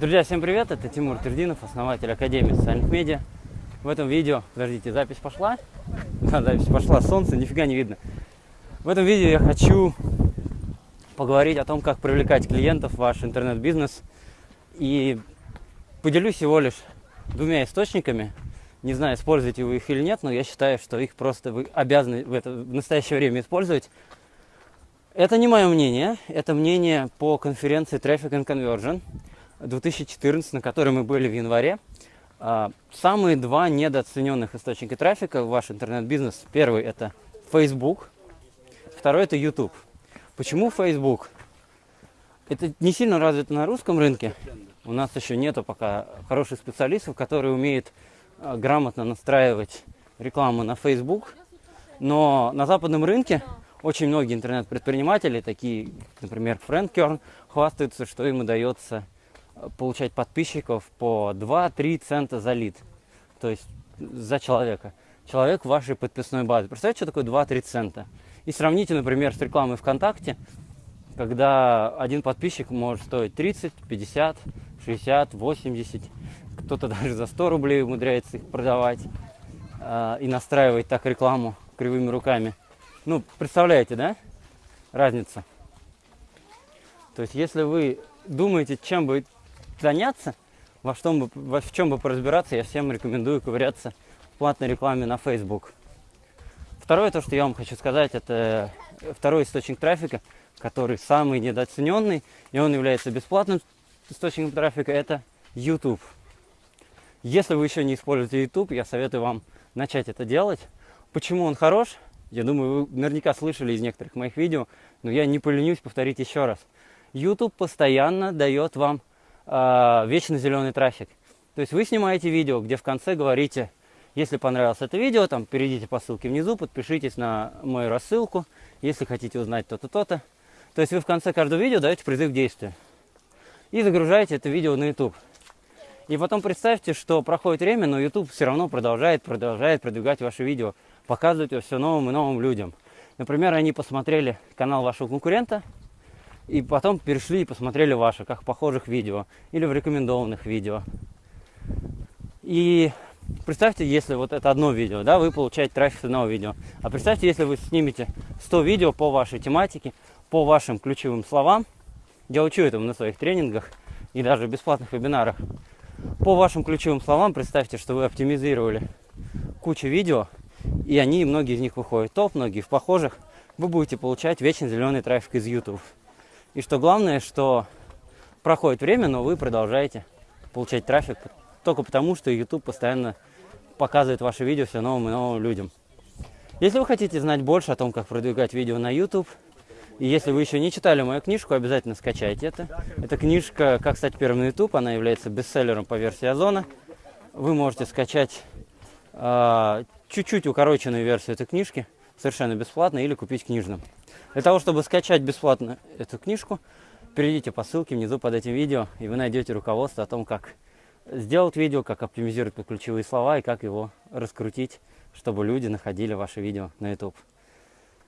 Друзья, всем привет! Это Тимур Тердинов, основатель Академии социальных медиа. В этом видео, подождите, запись пошла? Да, запись пошла, солнце, нифига не видно. В этом видео я хочу поговорить о том, как привлекать клиентов в ваш интернет-бизнес. И поделюсь всего лишь двумя источниками. Не знаю, используете вы их или нет, но я считаю, что их просто вы обязаны в, это, в настоящее время использовать. Это не мое мнение, это мнение по конференции Traffic and Conversion – 2014, на которой мы были в январе. А, самые два недооцененных источника трафика в ваш интернет-бизнес. Первый это Facebook, второй это YouTube. Почему Facebook? Это не сильно развито на русском рынке. У нас еще нету пока хороших специалистов, которые умеют а, грамотно настраивать рекламу на Facebook. Но на западном рынке очень многие интернет-предприниматели, такие, например, Керн, хвастаются, что им удается получать подписчиков по 2-3 цента за лид. То есть за человека. Человек в вашей подписной базе. Представляете, что такое 2-3 цента? И сравните, например, с рекламой ВКонтакте, когда один подписчик может стоить 30, 50, 60, 80. Кто-то даже за 100 рублей умудряется их продавать э, и настраивать так рекламу кривыми руками. Ну, представляете, да? Разница. То есть, если вы думаете, чем бы заняться, во, что бы, во в чем бы поразбираться, я всем рекомендую ковыряться в платной рекламе на Facebook. Второе, то, что я вам хочу сказать, это второй источник трафика, который самый недооцененный, и он является бесплатным источником трафика, это YouTube. Если вы еще не используете YouTube, я советую вам начать это делать. Почему он хорош? Я думаю, вы наверняка слышали из некоторых моих видео, но я не поленюсь повторить еще раз. YouTube постоянно дает вам э, вечно зеленый трафик. То есть вы снимаете видео, где в конце говорите, если понравилось это видео, там перейдите по ссылке внизу, подпишитесь на мою рассылку, если хотите узнать то-то, то-то. То есть вы в конце каждого видео даете призыв к действию. И загружаете это видео на YouTube. И потом представьте, что проходит время, но YouTube все равно продолжает, продолжает продвигать ваше видео, показывать его все новым и новым людям. Например, они посмотрели канал вашего конкурента, и потом перешли и посмотрели ваши, как похожих видео или в рекомендованных видео. И представьте, если вот это одно видео, да, вы получаете трафик с одного видео. А представьте, если вы снимете 100 видео по вашей тематике, по вашим ключевым словам. Я учу этому на своих тренингах и даже бесплатных вебинарах. По вашим ключевым словам представьте, что вы оптимизировали кучу видео, и они, многие из них выходят топ, многие в похожих. Вы будете получать вечно зеленый трафик из YouTube. И что главное, что проходит время, но вы продолжаете получать трафик только потому, что YouTube постоянно показывает ваши видео все новым и новым людям. Если вы хотите знать больше о том, как продвигать видео на YouTube, и если вы еще не читали мою книжку, обязательно скачайте это. Эта книжка «Как стать первым на YouTube», она является бестселлером по версии Озона. Вы можете скачать э, чуть-чуть укороченную версию этой книжки совершенно бесплатно или купить книжным. Для того, чтобы скачать бесплатно эту книжку, перейдите по ссылке внизу под этим видео, и вы найдете руководство о том, как сделать видео, как оптимизировать ключевые слова и как его раскрутить, чтобы люди находили ваше видео на YouTube.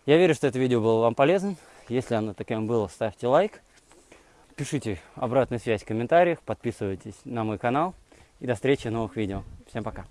Я верю, что это видео было вам полезным. Если оно таким было, ставьте лайк. Пишите обратную связь в комментариях, подписывайтесь на мой канал. И до встречи в новых видео. Всем пока.